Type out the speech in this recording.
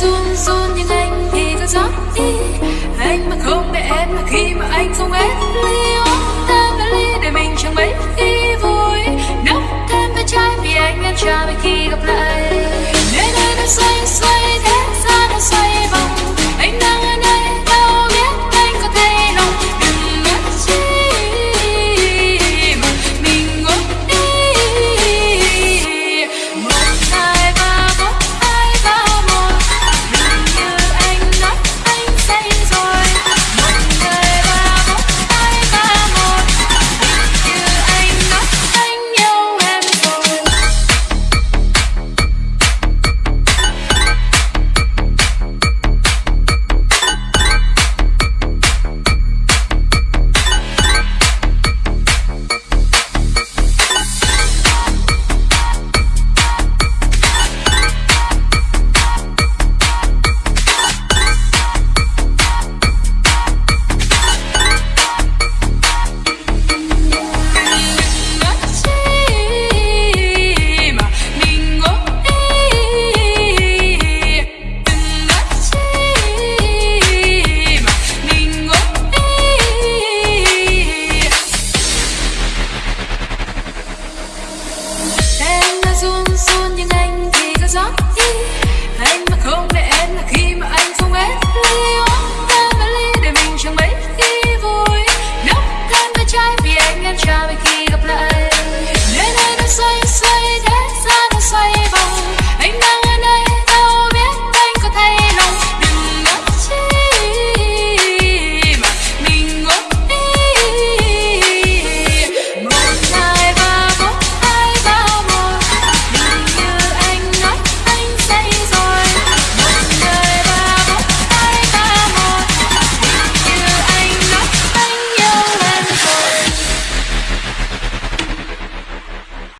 run run nhưng anh thì cứ rót đi. Anh mà không để em là khi mà anh không hết ly uống thêm với ly để mình chẳng mấy khi vui. Nốc thêm với chai vì anh em trà mấy khi gặp lại. try because